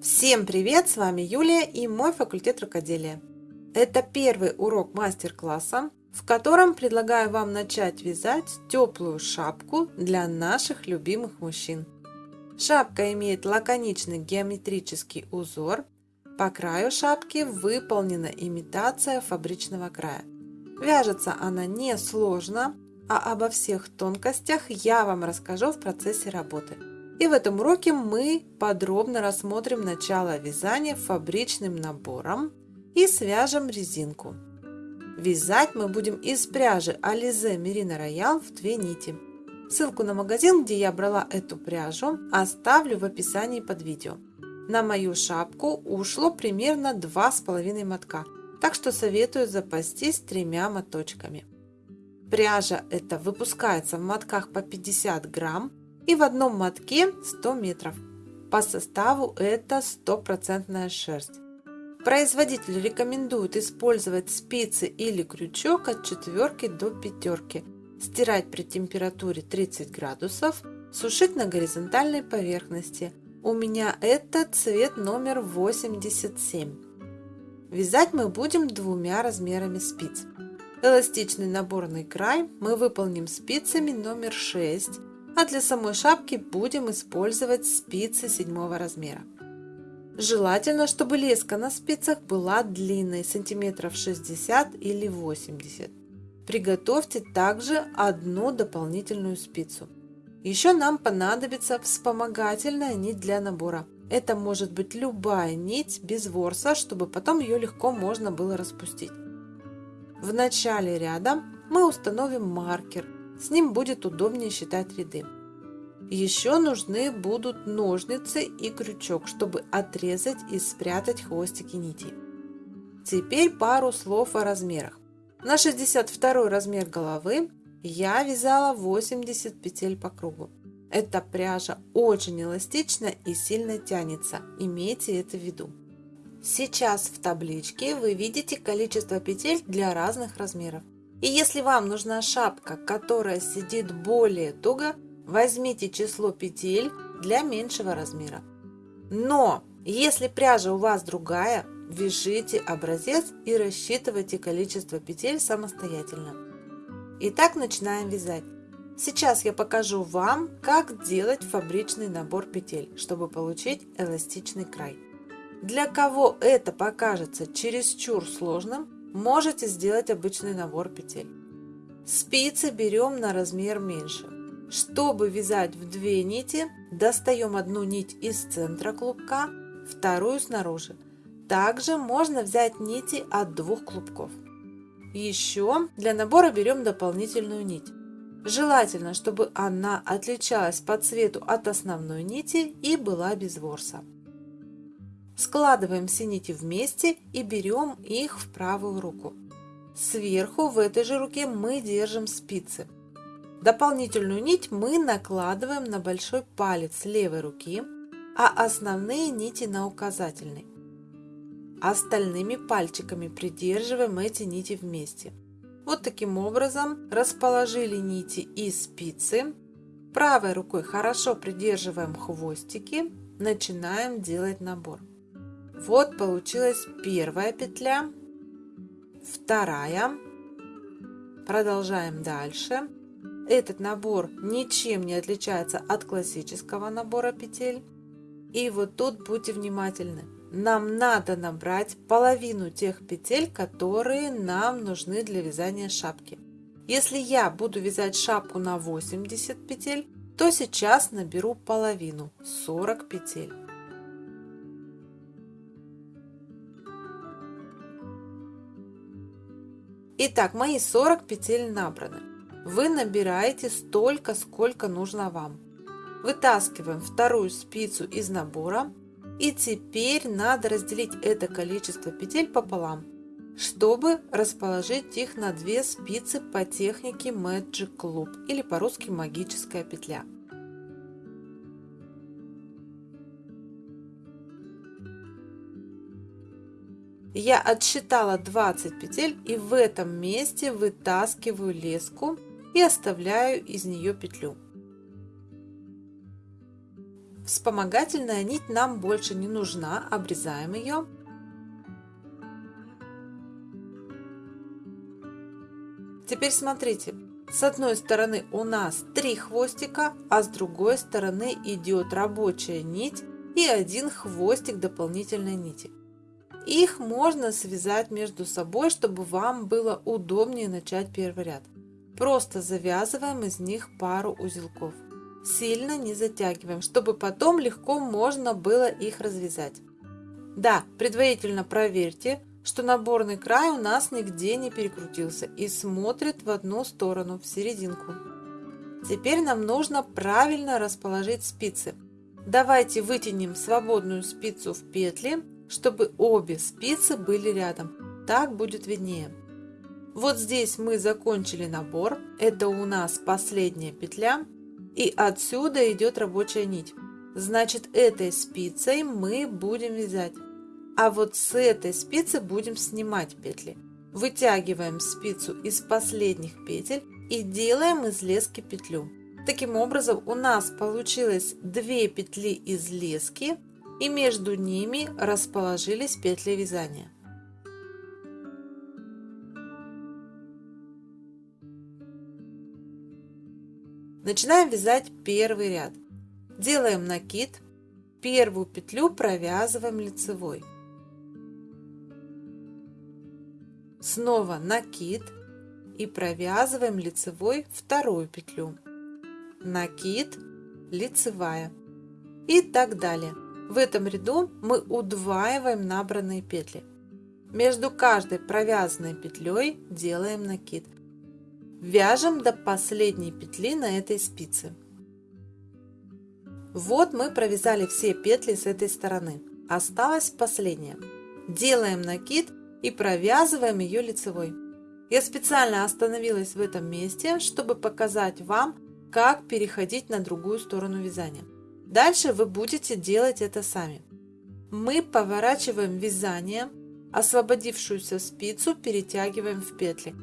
Всем привет! С вами Юлия и мой факультет рукоделия. Это первый урок мастер-класса, в котором предлагаю вам начать вязать теплую шапку для наших любимых мужчин. Шапка имеет лаконичный геометрический узор. По краю шапки выполнена имитация фабричного края. Вяжется она не сложно, а обо всех тонкостях я вам расскажу в процессе работы. И в этом уроке мы подробно рассмотрим начало вязания фабричным набором и свяжем резинку. Вязать мы будем из пряжи Alize Merino Royal в две нити. Ссылку на магазин, где я брала эту пряжу, оставлю в описании под видео. На мою шапку ушло примерно 2,5 мотка, так что советую запастись тремя моточками. Пряжа эта выпускается в мотках по 50 грамм и в одном мотке 100 метров. По составу это стопроцентная шерсть. Производитель рекомендует использовать спицы или крючок от четверки до пятерки, стирать при температуре 30 градусов, сушить на горизонтальной поверхности. У меня это цвет номер 87. Вязать мы будем двумя размерами спиц. Эластичный наборный край мы выполним спицами номер 6, а для самой шапки будем использовать спицы седьмого размера. Желательно, чтобы леска на спицах была длинной, сантиметров 60 или 80. Приготовьте также одну дополнительную спицу. Еще нам понадобится вспомогательная нить для набора. Это может быть любая нить без ворса, чтобы потом ее легко можно было распустить. В начале ряда мы установим маркер, с ним будет удобнее считать ряды. Еще нужны будут ножницы и крючок, чтобы отрезать и спрятать хвостики нитей. Теперь пару слов о размерах. На 62 размер головы я вязала 80 петель по кругу. Эта пряжа очень эластична и сильно тянется, имейте это в виду. Сейчас в табличке вы видите количество петель для разных размеров. И если вам нужна шапка, которая сидит более туго, возьмите число петель для меньшего размера. Но если пряжа у вас другая, вяжите образец и рассчитывайте количество петель самостоятельно. Итак, начинаем вязать. Сейчас я покажу вам, как делать фабричный набор петель, чтобы получить эластичный край. Для кого это покажется чересчур сложным, можете сделать обычный набор петель. Спицы берем на размер меньше. Чтобы вязать в две нити, достаем одну нить из центра клубка, вторую снаружи. Также можно взять нити от двух клубков. Еще для набора берем дополнительную нить. Желательно, чтобы она отличалась по цвету от основной нити и была без ворса. Складываем все нити вместе и берем их в правую руку. Сверху в этой же руке мы держим спицы. Дополнительную нить мы накладываем на большой палец левой руки, а основные нити на указательный. Остальными пальчиками придерживаем эти нити вместе. Вот таким образом расположили нити и спицы. Правой рукой хорошо придерживаем хвостики, начинаем делать набор. Вот получилась первая петля, вторая. Продолжаем дальше. Этот набор ничем не отличается от классического набора петель. И вот тут будьте внимательны. Нам надо набрать половину тех петель, которые нам нужны для вязания шапки. Если я буду вязать шапку на 80 петель, то сейчас наберу половину, 40 петель. Итак, мои 40 петель набраны. Вы набираете столько, сколько нужно вам. Вытаскиваем вторую спицу из набора. И теперь надо разделить это количество петель пополам, чтобы расположить их на две спицы по технике Magic Loop или по-русски магическая петля. Я отсчитала 20 петель и в этом месте вытаскиваю леску и оставляю из нее петлю. Вспомогательная нить нам больше не нужна, обрезаем ее. Теперь смотрите, с одной стороны у нас три хвостика, а с другой стороны идет рабочая нить и один хвостик дополнительной нити. Их можно связать между собой, чтобы вам было удобнее начать первый ряд. Просто завязываем из них пару узелков. Сильно не затягиваем, чтобы потом легко можно было их развязать. Да, предварительно проверьте, что наборный край у нас нигде не перекрутился и смотрит в одну сторону, в серединку. Теперь нам нужно правильно расположить спицы. Давайте вытянем свободную спицу в петли, чтобы обе спицы были рядом. Так будет виднее. Вот здесь мы закончили набор. Это у нас последняя петля. И отсюда идет рабочая нить. Значит, этой спицей мы будем вязать. А вот с этой спицы будем снимать петли. Вытягиваем спицу из последних петель и делаем из лески петлю. Таким образом у нас получилось 2 петли из лески и между ними расположились петли вязания. Начинаем вязать первый ряд. Делаем накид, первую петлю провязываем лицевой. Снова накид и провязываем лицевой вторую петлю. Накид, лицевая и так далее. В этом ряду мы удваиваем набранные петли. Между каждой провязанной петлей делаем накид. Вяжем до последней петли на этой спице. Вот мы провязали все петли с этой стороны. Осталась последняя. Делаем накид и провязываем ее лицевой. Я специально остановилась в этом месте, чтобы показать вам, как переходить на другую сторону вязания. Дальше вы будете делать это сами. Мы поворачиваем вязание, освободившуюся спицу перетягиваем в петли.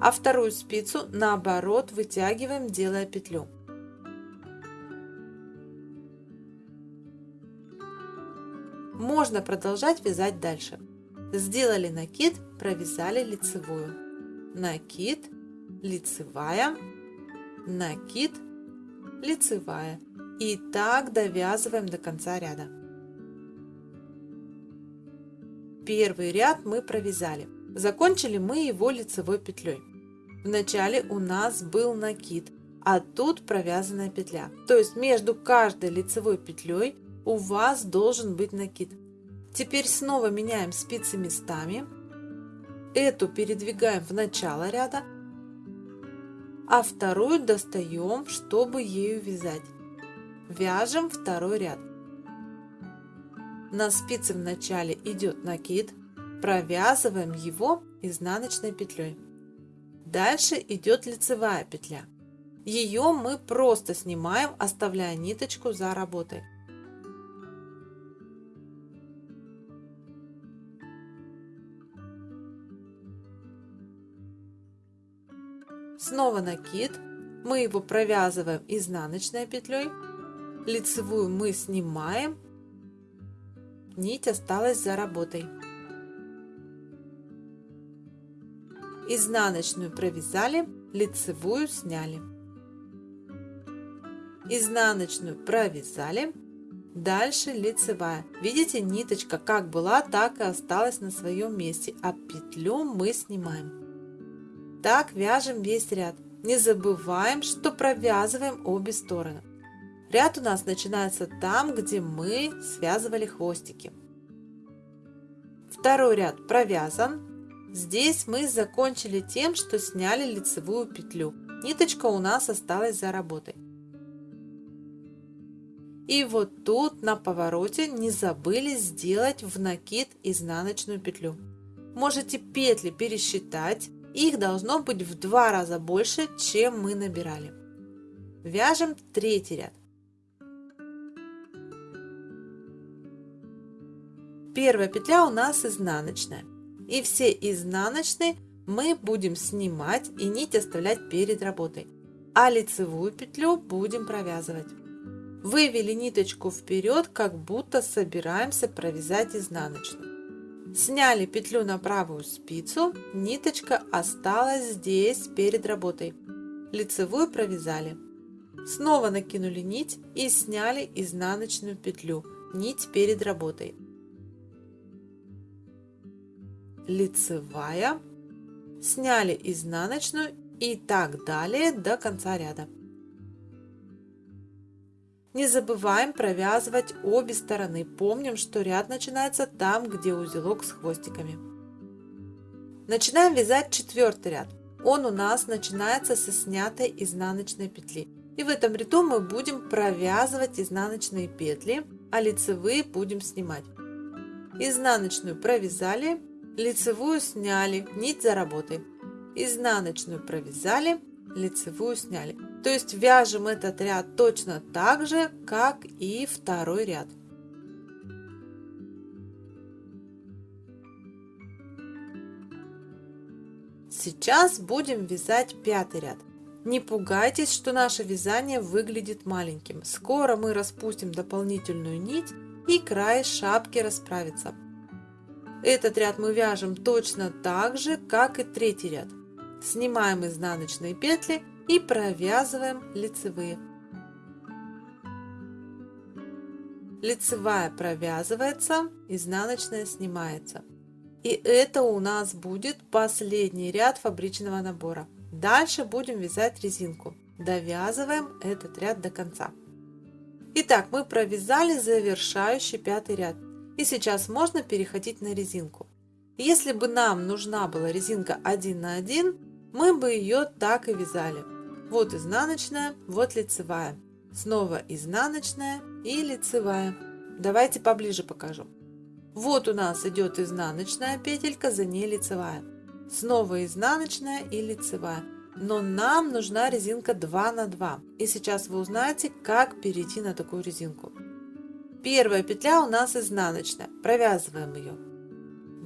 а вторую спицу наоборот вытягиваем, делая петлю. Можно продолжать вязать дальше. Сделали накид, провязали лицевую. Накид, лицевая, накид, лицевая. И так довязываем до конца ряда. Первый ряд мы провязали. Закончили мы его лицевой петлей. Вначале у нас был накид, а тут провязанная петля. То есть между каждой лицевой петлей у вас должен быть накид. Теперь снова меняем спицы местами. Эту передвигаем в начало ряда, а вторую достаем, чтобы ею вязать. Вяжем второй ряд. На спице в начале идет накид, провязываем его изнаночной петлей. Дальше идет лицевая петля. Ее мы просто снимаем, оставляя ниточку за работой. Снова накид. Мы его провязываем изнаночной петлей. Лицевую мы снимаем. Нить осталась за работой. изнаночную провязали, лицевую сняли. Изнаночную провязали, дальше лицевая. Видите, ниточка как была, так и осталась на своем месте, а петлю мы снимаем. Так вяжем весь ряд. Не забываем, что провязываем обе стороны. Ряд у нас начинается там, где мы связывали хвостики. Второй ряд провязан, Здесь мы закончили тем, что сняли лицевую петлю. Ниточка у нас осталась за работой. И вот тут на повороте не забыли сделать в накид изнаночную петлю. Можете петли пересчитать, их должно быть в два раза больше, чем мы набирали. Вяжем третий ряд. Первая петля у нас изнаночная. И все изнаночные мы будем снимать и нить оставлять перед работой, а лицевую петлю будем провязывать. Вывели ниточку вперед, как будто собираемся провязать изнаночную. Сняли петлю на правую спицу, ниточка осталась здесь перед работой. Лицевую провязали. Снова накинули нить и сняли изнаночную петлю, нить перед работой. Лицевая, сняли изнаночную и так далее до конца ряда. Не забываем провязывать обе стороны. Помним, что ряд начинается там, где узелок с хвостиками. Начинаем вязать четвертый ряд. Он у нас начинается со снятой изнаночной петли. И в этом ряду мы будем провязывать изнаночные петли, а лицевые будем снимать. Изнаночную провязали, лицевую сняли, нить за работой. Изнаночную провязали, лицевую сняли. То есть вяжем этот ряд точно так же, как и второй ряд. Сейчас будем вязать пятый ряд. Не пугайтесь, что наше вязание выглядит маленьким. Скоро мы распустим дополнительную нить и край шапки расправится. Этот ряд мы вяжем точно так же, как и третий ряд. Снимаем изнаночные петли и провязываем лицевые. Лицевая провязывается, изнаночная снимается. И это у нас будет последний ряд фабричного набора. Дальше будем вязать резинку. Довязываем этот ряд до конца. Итак, мы провязали завершающий пятый ряд. И сейчас можно переходить на резинку. Если бы нам нужна была резинка 1 на 1, мы бы ее так и вязали. Вот изнаночная, вот лицевая. Снова изнаночная и лицевая. Давайте поближе покажу. Вот у нас идет изнаночная петелька, за ней лицевая. Снова изнаночная и лицевая. Но нам нужна резинка 2 на 2. И сейчас вы узнаете, как перейти на такую резинку. Первая петля у нас изнаночная. Провязываем ее.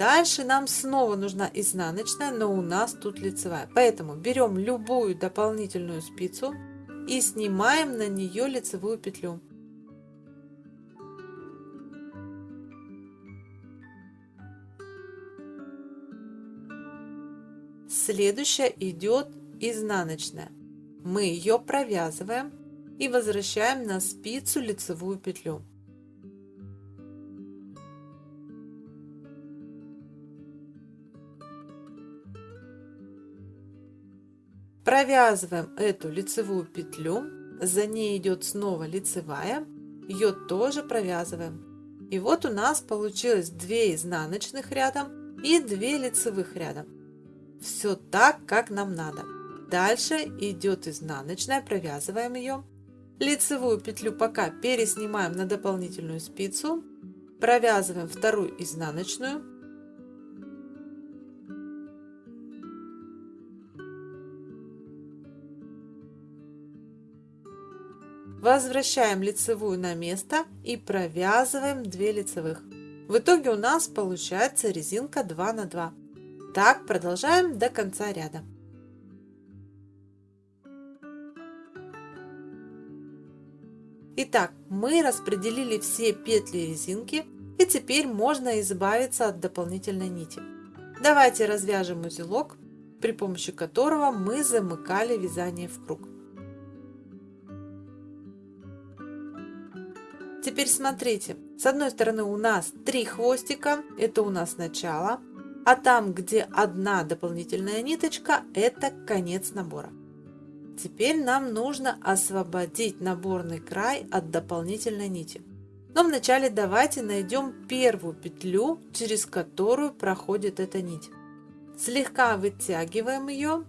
Дальше нам снова нужна изнаночная, но у нас тут лицевая. Поэтому берем любую дополнительную спицу и снимаем на нее лицевую петлю. Следующая идет изнаночная. Мы ее провязываем и возвращаем на спицу лицевую петлю. Провязываем эту лицевую петлю, за ней идет снова лицевая, ее тоже провязываем. И вот у нас получилось 2 изнаночных рядом и 2 лицевых рядом. Все так, как нам надо. Дальше идет изнаночная, провязываем ее. Лицевую петлю пока переснимаем на дополнительную спицу. Провязываем вторую изнаночную. Возвращаем лицевую на место и провязываем 2 лицевых. В итоге у нас получается резинка 2 на 2. Так продолжаем до конца ряда. Итак, мы распределили все петли резинки и теперь можно избавиться от дополнительной нити. Давайте развяжем узелок, при помощи которого мы замыкали вязание в круг. Теперь смотрите, с одной стороны у нас три хвостика, это у нас начало, а там, где одна дополнительная ниточка, это конец набора. Теперь нам нужно освободить наборный край от дополнительной нити. Но вначале давайте найдем первую петлю, через которую проходит эта нить. Слегка вытягиваем ее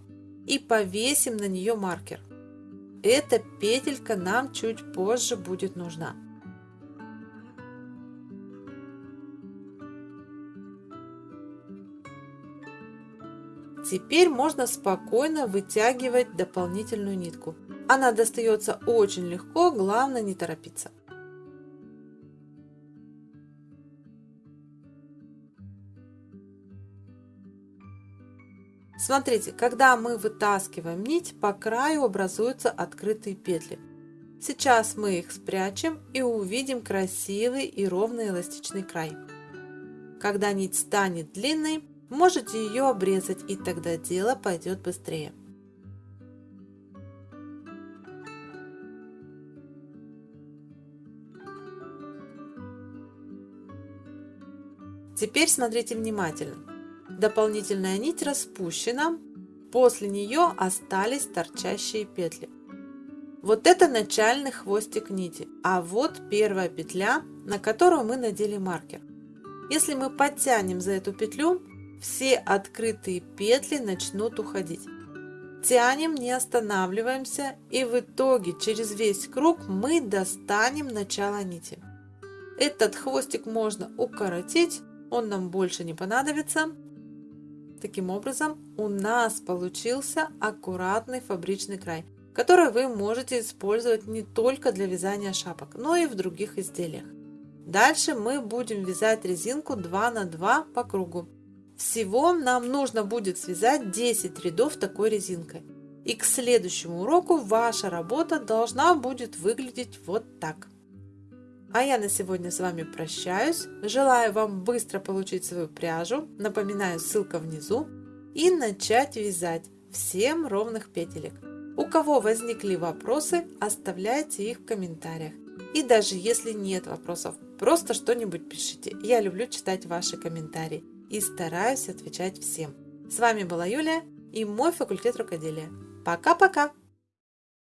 и повесим на нее маркер. Эта петелька нам чуть позже будет нужна. Теперь можно спокойно вытягивать дополнительную нитку. Она достается очень легко, главное не торопиться. Смотрите, когда мы вытаскиваем нить, по краю образуются открытые петли. Сейчас мы их спрячем и увидим красивый и ровный эластичный край. Когда нить станет длинной, можете ее обрезать и тогда дело пойдет быстрее. Теперь смотрите внимательно. Дополнительная нить распущена, после нее остались торчащие петли. Вот это начальный хвостик нити, а вот первая петля, на которую мы надели маркер. Если мы подтянем за эту петлю, все открытые петли начнут уходить. Тянем, не останавливаемся и в итоге через весь круг мы достанем начало нити. Этот хвостик можно укоротить он нам больше не понадобится. Таким образом, у нас получился аккуратный фабричный край, который вы можете использовать не только для вязания шапок, но и в других изделиях. Дальше мы будем вязать резинку 2 на 2 по кругу. Всего нам нужно будет связать 10 рядов такой резинкой. И к следующему уроку ваша работа должна будет выглядеть вот так. А я на сегодня с вами прощаюсь. Желаю вам быстро получить свою пряжу. Напоминаю, ссылка внизу. И начать вязать всем ровных петелек. У кого возникли вопросы, оставляйте их в комментариях. И даже если нет вопросов, просто что-нибудь пишите. Я люблю читать ваши комментарии и стараюсь отвечать всем. С вами была Юлия и мой факультет рукоделия. Пока-пока!